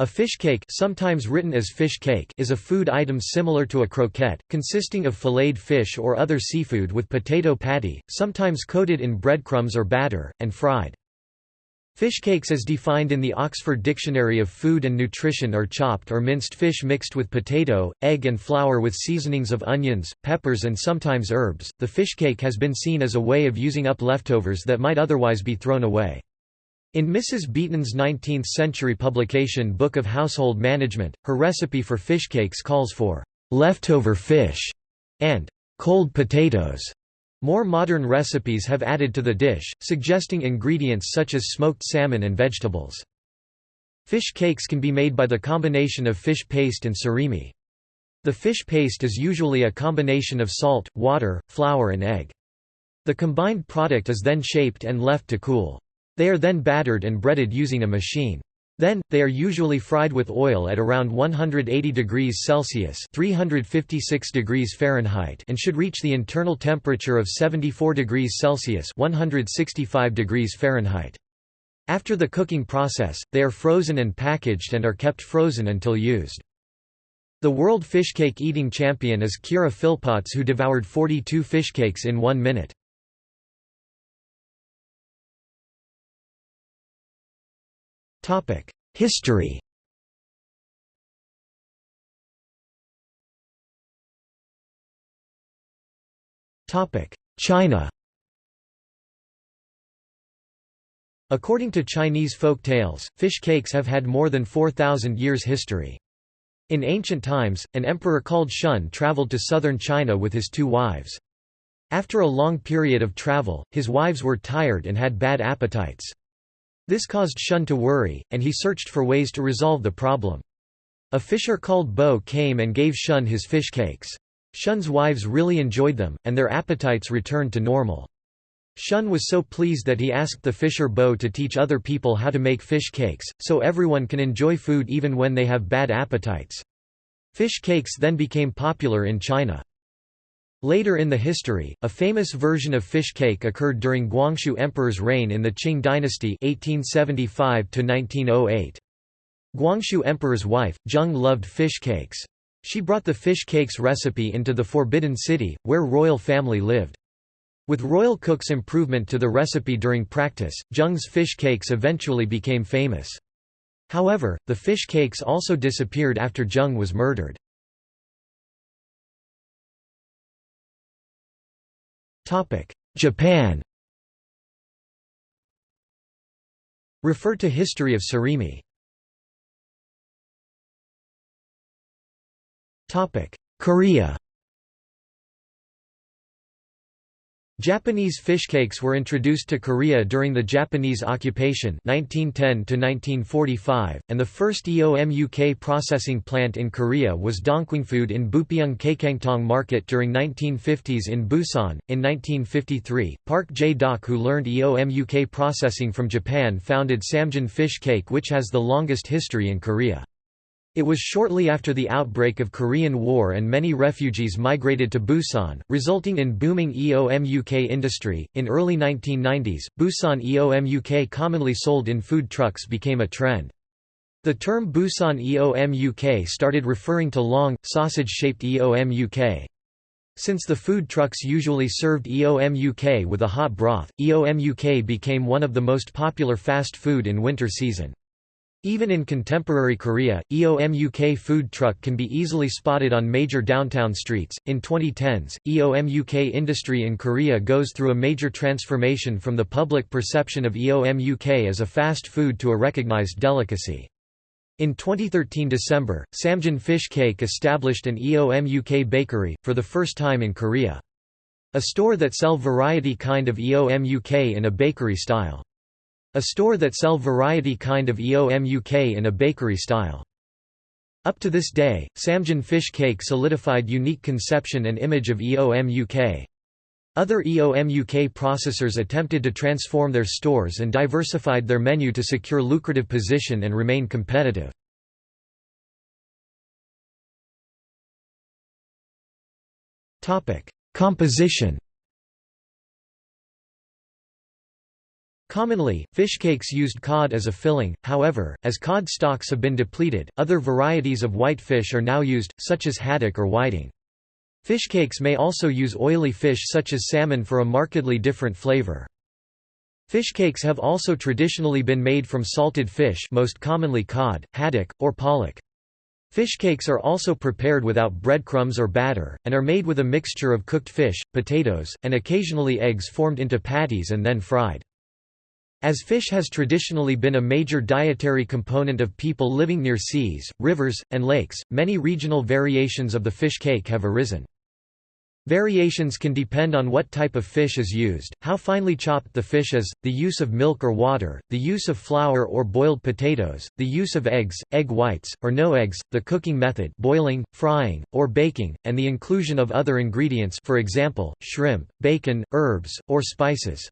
A fish cake sometimes written as fish cake is a food item similar to a croquette, consisting of filleted fish or other seafood with potato patty, sometimes coated in breadcrumbs or batter, and fried. Fish cakes as defined in the Oxford Dictionary of Food and Nutrition are chopped or minced fish mixed with potato, egg and flour with seasonings of onions, peppers and sometimes herbs. The fish cake has been seen as a way of using up leftovers that might otherwise be thrown away. In Mrs. Beeton's 19th-century publication Book of Household Management, her recipe for fish cakes calls for «leftover fish» and «cold potatoes». More modern recipes have added to the dish, suggesting ingredients such as smoked salmon and vegetables. Fish cakes can be made by the combination of fish paste and surimi. The fish paste is usually a combination of salt, water, flour and egg. The combined product is then shaped and left to cool. They are then battered and breaded using a machine. Then, they are usually fried with oil at around 180 degrees Celsius 356 degrees Fahrenheit and should reach the internal temperature of 74 degrees Celsius 165 degrees Fahrenheit. After the cooking process, they are frozen and packaged and are kept frozen until used. The world fishcake eating champion is Kira Philpotts who devoured 42 fishcakes in one minute. History China According to Chinese folk tales, fish cakes have had more than 4,000 years history. In ancient times, an emperor called Shun traveled to southern China with his two wives. After a long period of travel, his wives were tired and had bad appetites. This caused Shun to worry, and he searched for ways to resolve the problem. A fisher called Bo came and gave Shun his fish cakes. Shun's wives really enjoyed them, and their appetites returned to normal. Shun was so pleased that he asked the fisher Bo to teach other people how to make fish cakes, so everyone can enjoy food even when they have bad appetites. Fish cakes then became popular in China. Later in the history, a famous version of fish cake occurred during Guangxu Emperor's reign in the Qing dynasty 1875 -1908. Guangxu Emperor's wife, Zheng loved fish cakes. She brought the fish cakes recipe into the Forbidden City, where royal family lived. With royal cook's improvement to the recipe during practice, Zheng's fish cakes eventually became famous. However, the fish cakes also disappeared after Zheng was murdered. Japan. Refer to History of Surimi. Korea Japanese fishcakes were introduced to Korea during the Japanese occupation 1910 -1945, and the first EOMUK processing plant in Korea was Dongkwingfood in Bupyeong Kakangtong Market during 1950s in Busan. In 1953, Park Jae-dok who learned EOMUK processing from Japan founded Samjin Fish Cake which has the longest history in Korea. It was shortly after the outbreak of Korean War and many refugees migrated to Busan, resulting in booming EOMUK industry. In early 1990s, Busan EOMUK commonly sold in food trucks became a trend. The term Busan EOMUK started referring to long, sausage-shaped EOMUK. Since the food trucks usually served EOMUK with a hot broth, EOMUK became one of the most popular fast food in winter season. Even in contemporary Korea, EOMUK food truck can be easily spotted on major downtown streets. In 2010s, EOMUK industry in Korea goes through a major transformation from the public perception of EOMUK as a fast food to a recognized delicacy. In 2013 December, Samjin Fish Cake established an EOMUK bakery, for the first time in Korea. A store that sell variety kind of EOMUK in a bakery style. A store that sell variety kind of EOMUK in a bakery style. Up to this day, Samjin fish cake solidified unique conception and image of EOMUK. Other EOMUK processors attempted to transform their stores and diversified their menu to secure lucrative position and remain competitive. Composition Commonly, fish cakes used cod as a filling, however, as cod stocks have been depleted, other varieties of white fish are now used, such as haddock or whiting. Fish cakes may also use oily fish such as salmon for a markedly different flavor. Fish cakes have also traditionally been made from salted fish most commonly cod, haddock, or pollock. Fish cakes are also prepared without breadcrumbs or batter, and are made with a mixture of cooked fish, potatoes, and occasionally eggs formed into patties and then fried. As fish has traditionally been a major dietary component of people living near seas, rivers, and lakes, many regional variations of the fish cake have arisen. Variations can depend on what type of fish is used, how finely chopped the fish is, the use of milk or water, the use of flour or boiled potatoes, the use of eggs, egg whites, or no eggs, the cooking method boiling, frying, or baking, and the inclusion of other ingredients for example, shrimp, bacon, herbs, or spices.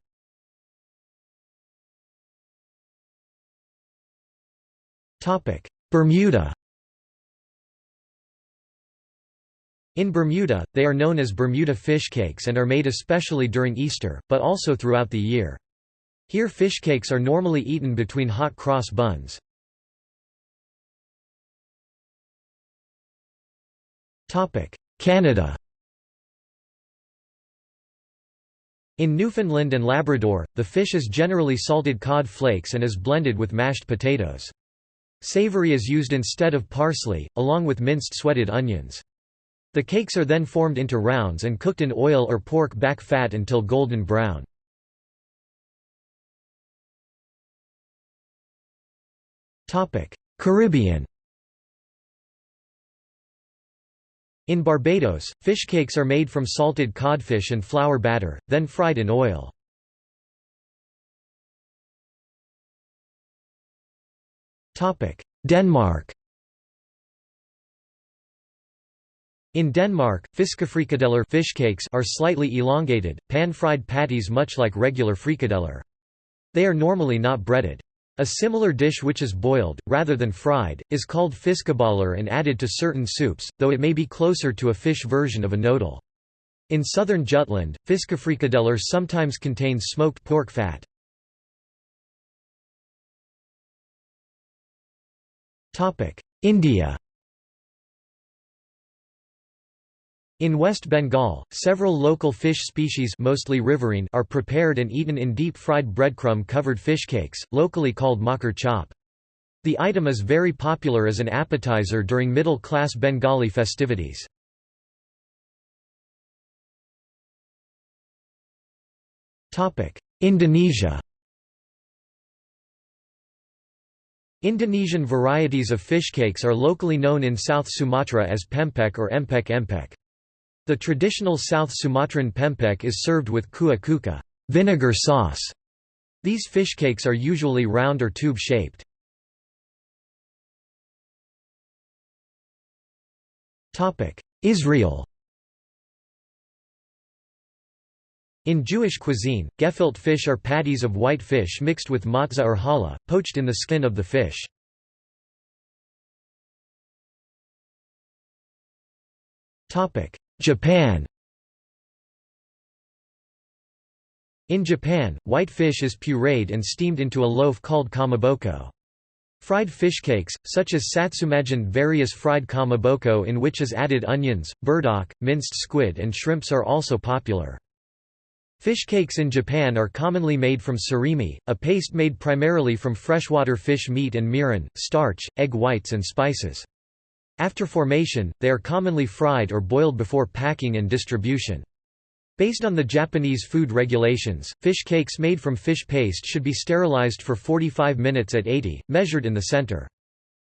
Bermuda In Bermuda, they are known as Bermuda fish cakes and are made especially during Easter, but also throughout the year. Here fish cakes are normally eaten between hot cross buns. Canada In Newfoundland and Labrador, the fish is generally salted cod flakes and is blended with mashed potatoes. Savory is used instead of parsley, along with minced sweated onions. The cakes are then formed into rounds and cooked in oil or pork back fat until golden brown. Caribbean In Barbados, fish cakes are made from salted codfish and flour batter, then fried in oil. Denmark In Denmark, fiskefrikadeller fish cakes are slightly elongated, pan-fried patties much like regular frikadeller. They are normally not breaded. A similar dish which is boiled, rather than fried, is called fiskeboller and added to certain soups, though it may be closer to a fish version of a knödel. In southern Jutland, fiskefrikadeller sometimes contains smoked pork fat. India In West Bengal, several local fish species mostly riverine are prepared and eaten in deep-fried breadcrumb-covered fish cakes, locally called makar chop. The item is very popular as an appetizer during middle-class Bengali festivities. Indonesia Indonesian varieties of fish cakes are locally known in South Sumatra as pempek or empek empek. The traditional South Sumatran pempek is served with kuah cuka vinegar sauce. These fish cakes are usually round or tube-shaped. Israel In Jewish cuisine, gefilte fish are patties of white fish mixed with matzah or challah, poached in the skin of the fish. Japan In Japan, white fish is pureed and steamed into a loaf called kamaboko. Fried fish cakes, such as satsumajin various fried kamaboko in which is added onions, burdock, minced squid and shrimps are also popular. Fish cakes in Japan are commonly made from surimi, a paste made primarily from freshwater fish meat and mirin, starch, egg whites and spices. After formation, they are commonly fried or boiled before packing and distribution. Based on the Japanese food regulations, fish cakes made from fish paste should be sterilized for 45 minutes at 80, measured in the center.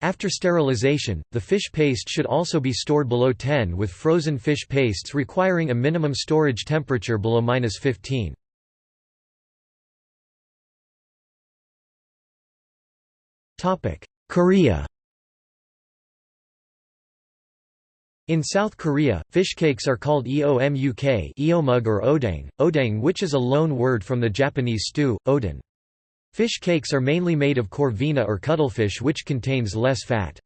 After sterilization, the fish paste should also be stored below 10 with frozen fish pastes requiring a minimum storage temperature below -15. Korea In South Korea, fish cakes are called eomuk eomug or odang, odang which is a loan word from the Japanese stew, oden. Fish cakes are mainly made of corvina or cuttlefish which contains less fat.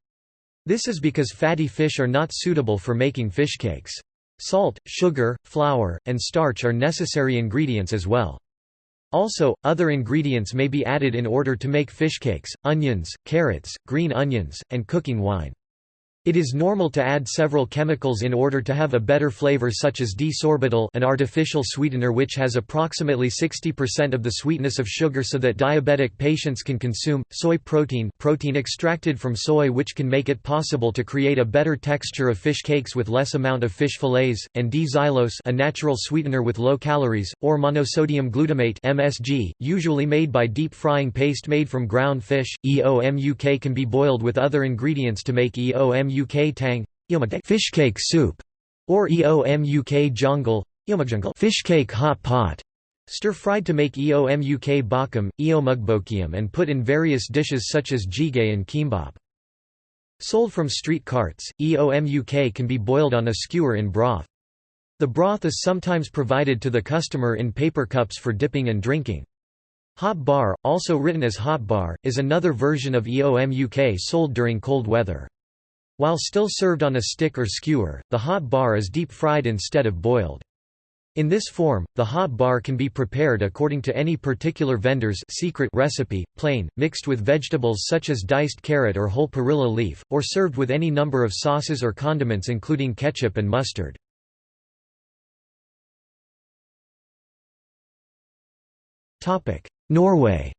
This is because fatty fish are not suitable for making fish cakes. Salt, sugar, flour, and starch are necessary ingredients as well. Also, other ingredients may be added in order to make fish cakes, onions, carrots, green onions, and cooking wine. It is normal to add several chemicals in order to have a better flavor such as D-sorbitol an artificial sweetener which has approximately 60% of the sweetness of sugar so that diabetic patients can consume, soy protein protein extracted from soy which can make it possible to create a better texture of fish cakes with less amount of fish fillets, and D-xylose a natural sweetener with low calories, or monosodium glutamate MSG, usually made by deep frying paste made from ground fish. EOMUK can be boiled with other ingredients to make EOMUK EOMUK tang fish cake soup or EOMUK jeongol fish cake hot pot stir-fried to make EOMUK bakam, eomugbokium and put in various dishes such as jjigae and kimbap. Sold from street carts, EOMUK can be boiled on a skewer in broth. The broth is sometimes provided to the customer in paper cups for dipping and drinking. Hot bar, also written as hot bar, is another version of EOMUK sold during cold weather. While still served on a stick or skewer, the hot bar is deep-fried instead of boiled. In this form, the hot bar can be prepared according to any particular vendor's secret recipe, plain, mixed with vegetables such as diced carrot or whole perilla leaf, or served with any number of sauces or condiments including ketchup and mustard. Norway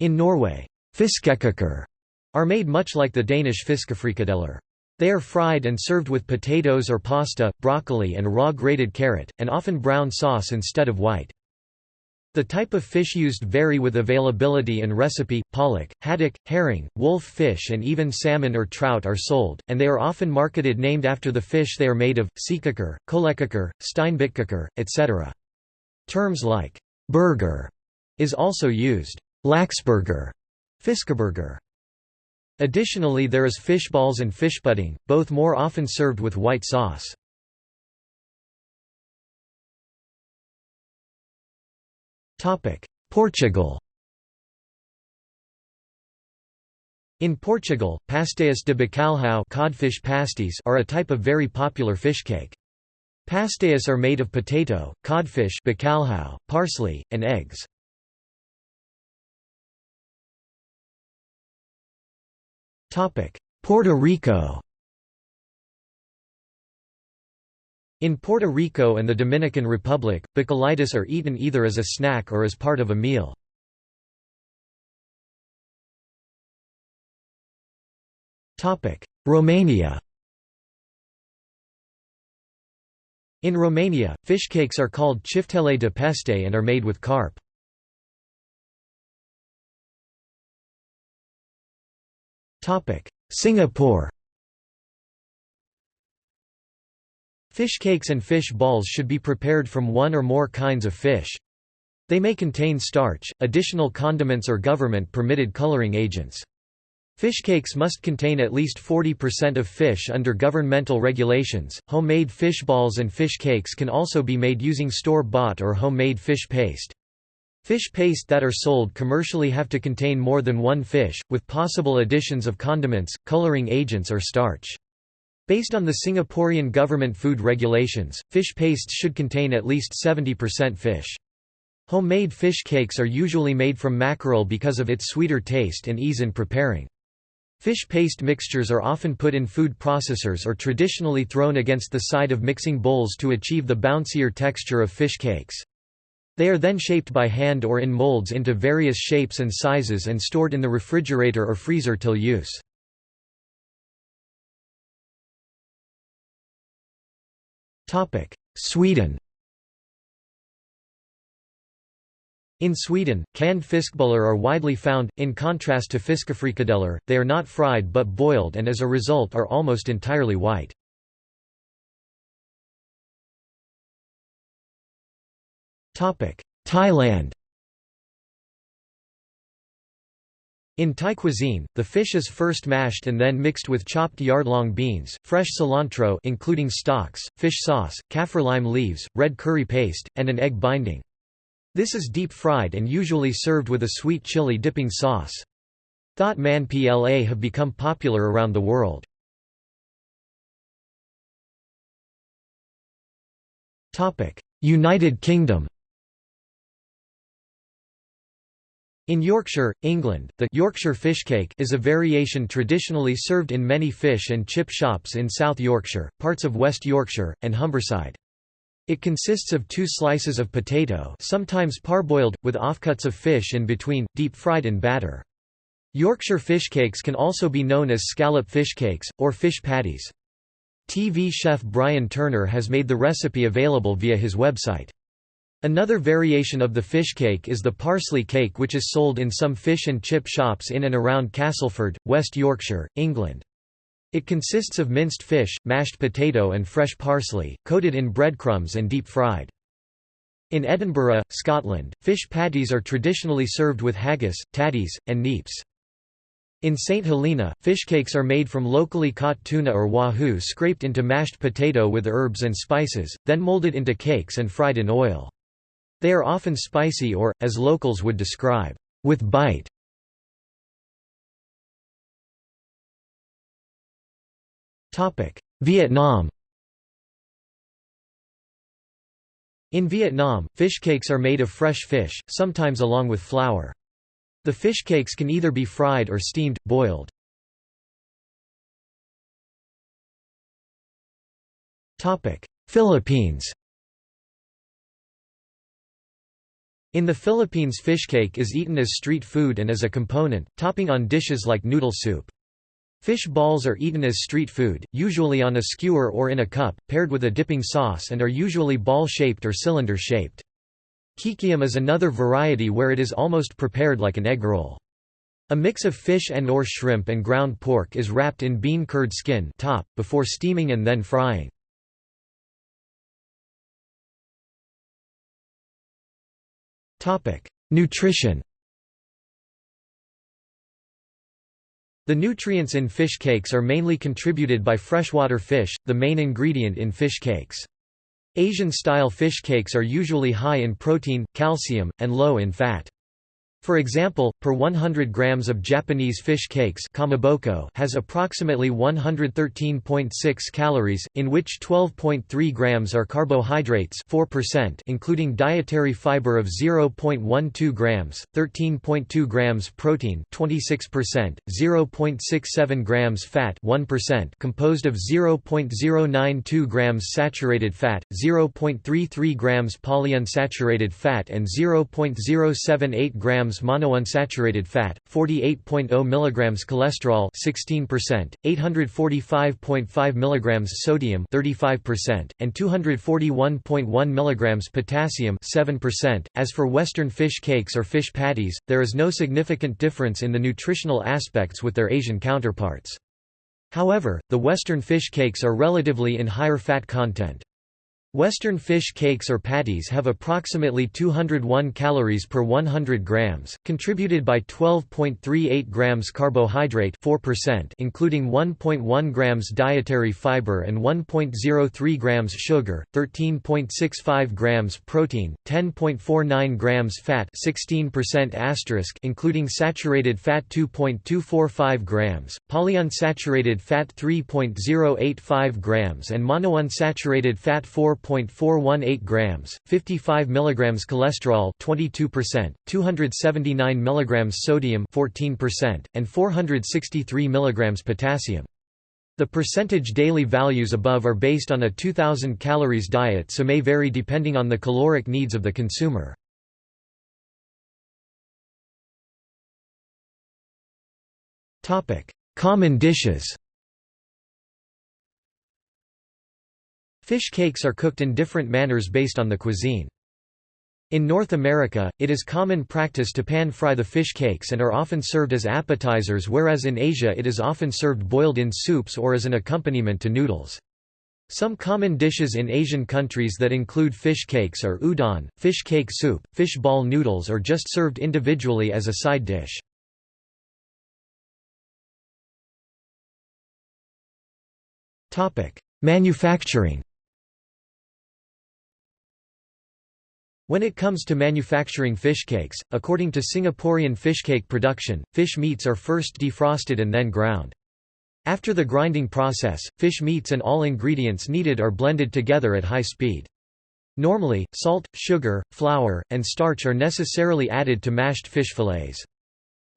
In Norway, fiskekaker are made much like the Danish fiskefrikadeller. They are fried and served with potatoes or pasta, broccoli and raw grated carrot, and often brown sauce instead of white. The type of fish used vary with availability and recipe. Pollock, haddock, herring, wolf fish, and even salmon or trout are sold, and they are often marketed named after the fish they are made of: seekaker, kolekaker, steinbitkaker, etc. Terms like burger is also used. Laxburger, fiskeburger. Additionally there is fish balls and fish pudding, both more often served with white sauce. Portugal In Portugal, pastéis de bacalhau codfish pasties are a type of very popular fish cake. Pastéis are made of potato, codfish bacalhau, parsley, and eggs. Puerto Rico In Puerto Rico and the Dominican Republic, bacalaítos are eaten either as a snack or as part of a meal. Romania In Romania, fish cakes are called chiftele de peste and are made with carp. Singapore Fish cakes and fish balls should be prepared from one or more kinds of fish. They may contain starch, additional condiments or government-permitted coloring agents. Fish cakes must contain at least 40% of fish under governmental regulations. Homemade fish balls and fish cakes can also be made using store-bought or homemade fish paste. Fish paste that are sold commercially have to contain more than one fish, with possible additions of condiments, coloring agents or starch. Based on the Singaporean government food regulations, fish pastes should contain at least 70% fish. Homemade fish cakes are usually made from mackerel because of its sweeter taste and ease in preparing. Fish paste mixtures are often put in food processors or traditionally thrown against the side of mixing bowls to achieve the bouncier texture of fish cakes. They are then shaped by hand or in molds into various shapes and sizes and stored in the refrigerator or freezer till use. Sweden In Sweden, canned fiskbullar are widely found, in contrast to fiskefrikadeller, they are not fried but boiled and as a result are almost entirely white. Thailand In Thai cuisine, the fish is first mashed and then mixed with chopped yard-long beans, fresh cilantro including stalks, fish sauce, kaffir lime leaves, red curry paste, and an egg binding. This is deep-fried and usually served with a sweet chili dipping sauce. Thot man pla have become popular around the world. United Kingdom In Yorkshire, England, the Yorkshire fishcake is a variation traditionally served in many fish and chip shops in South Yorkshire, parts of West Yorkshire, and Humberside. It consists of two slices of potato sometimes parboiled, with offcuts of fish in between, deep-fried in batter. Yorkshire fishcakes can also be known as scallop fishcakes, or fish patties. TV chef Brian Turner has made the recipe available via his website. Another variation of the fish cake is the parsley cake which is sold in some fish and chip shops in and around Castleford, West Yorkshire, England. It consists of minced fish, mashed potato and fresh parsley, coated in breadcrumbs and deep-fried. In Edinburgh, Scotland, fish patties are traditionally served with haggis, tatties, and neeps. In St Helena, fish cakes are made from locally caught tuna or wahoo scraped into mashed potato with herbs and spices, then molded into cakes and fried in oil. They are often spicy or, as locals would describe, with bite. Vietnam In Vietnam, fish cakes are made of fresh fish, sometimes along with flour. The fish cakes can either be fried or steamed, boiled. Philippines In the Philippines fishcake is eaten as street food and as a component, topping on dishes like noodle soup. Fish balls are eaten as street food, usually on a skewer or in a cup, paired with a dipping sauce and are usually ball-shaped or cylinder-shaped. Kikiam is another variety where it is almost prepared like an egg roll. A mix of fish and or shrimp and ground pork is wrapped in bean curd skin top, before steaming and then frying. Nutrition The nutrients in fish cakes are mainly contributed by freshwater fish, the main ingredient in fish cakes. Asian-style fish cakes are usually high in protein, calcium, and low in fat. For example, per 100 grams of Japanese fish cakes kamaboko has approximately 113.6 calories, in which 12.3 grams are carbohydrates 4% including dietary fiber of 0.12 grams, 13.2 grams protein 26%, 0.67 grams fat 1% composed of 0.092 grams saturated fat, 0.33 grams polyunsaturated fat and 0.078 grams monounsaturated fat, 48.0 mg cholesterol 16%, 845.5 mg sodium 35%, and 241.1 mg potassium 7%. As for western fish cakes or fish patties, there is no significant difference in the nutritional aspects with their Asian counterparts. However, the western fish cakes are relatively in higher fat content. Western fish cakes or patties have approximately 201 calories per 100 grams, contributed by 12.38 grams carbohydrate 4% including 1.1 grams dietary fiber and 1.03 grams sugar, 13.65 grams protein, 10.49 grams fat 16% asterisk including saturated fat 2.245 grams, polyunsaturated fat 3.085 grams and monounsaturated fat 4 0.418 grams, 55 milligrams cholesterol 22%, 279 mg sodium 14%, and 463 milligrams potassium. The percentage daily values above are based on a 2000 calories diet so may vary depending on the caloric needs of the consumer. Common dishes Fish cakes are cooked in different manners based on the cuisine. In North America, it is common practice to pan-fry the fish cakes and are often served as appetizers whereas in Asia it is often served boiled in soups or as an accompaniment to noodles. Some common dishes in Asian countries that include fish cakes are udon, fish cake soup, fish ball noodles or just served individually as a side dish. Manufacturing When it comes to manufacturing fish cakes, according to Singaporean fishcake production, fish meats are first defrosted and then ground. After the grinding process, fish meats and all ingredients needed are blended together at high speed. Normally, salt, sugar, flour, and starch are necessarily added to mashed fish fillets.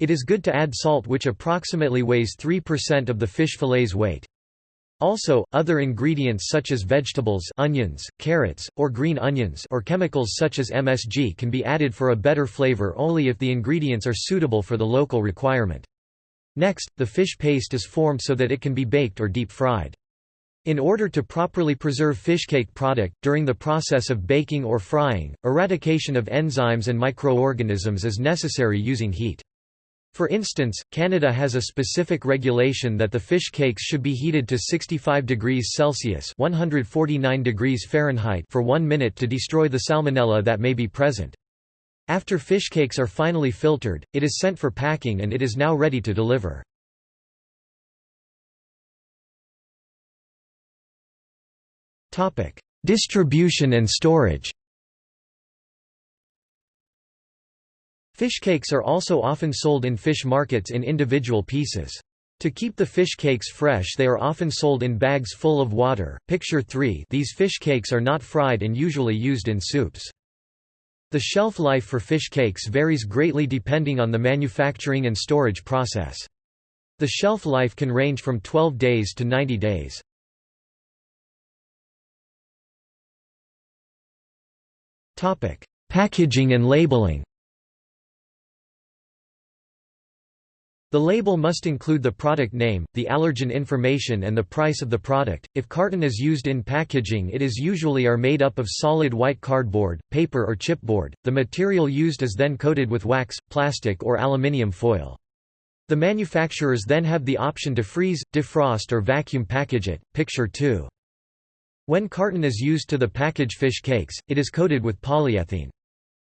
It is good to add salt which approximately weighs 3% of the fish fillet's weight. Also, other ingredients such as vegetables onions, carrots, or green onions or chemicals such as MSG can be added for a better flavor only if the ingredients are suitable for the local requirement. Next, the fish paste is formed so that it can be baked or deep fried. In order to properly preserve fishcake product, during the process of baking or frying, eradication of enzymes and microorganisms is necessary using heat. For instance, Canada has a specific regulation that the fish cakes should be heated to 65 degrees Celsius 149 degrees Fahrenheit for one minute to destroy the salmonella that may be present. After fish cakes are finally filtered, it is sent for packing and it is now ready to deliver. Distribution and storage Fish cakes are also often sold in fish markets in individual pieces. To keep the fish cakes fresh they are often sold in bags full of water. Picture 3 These fish cakes are not fried and usually used in soups. The shelf life for fish cakes varies greatly depending on the manufacturing and storage process. The shelf life can range from 12 days to 90 days. Packaging and labeling The label must include the product name, the allergen information and the price of the product. If carton is used in packaging it is usually are made up of solid white cardboard, paper or chipboard. The material used is then coated with wax, plastic or aluminium foil. The manufacturers then have the option to freeze, defrost or vacuum package it. Picture 2. When carton is used to the package fish cakes, it is coated with polyethylene.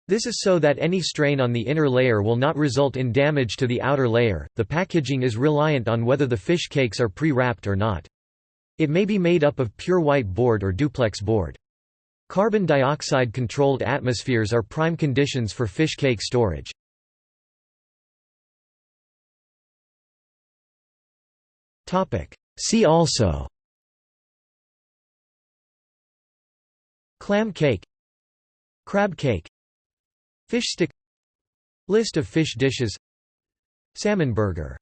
This is so that any strain on the inner layer will not result in damage to the outer layer. The packaging is reliant on whether the fish cakes are pre-wrapped or not. It may be made up of pure white board or duplex board. Carbon dioxide controlled atmospheres are prime conditions for fish cake storage. See also Clam cake Crab cake Fish stick List of fish dishes Salmon burger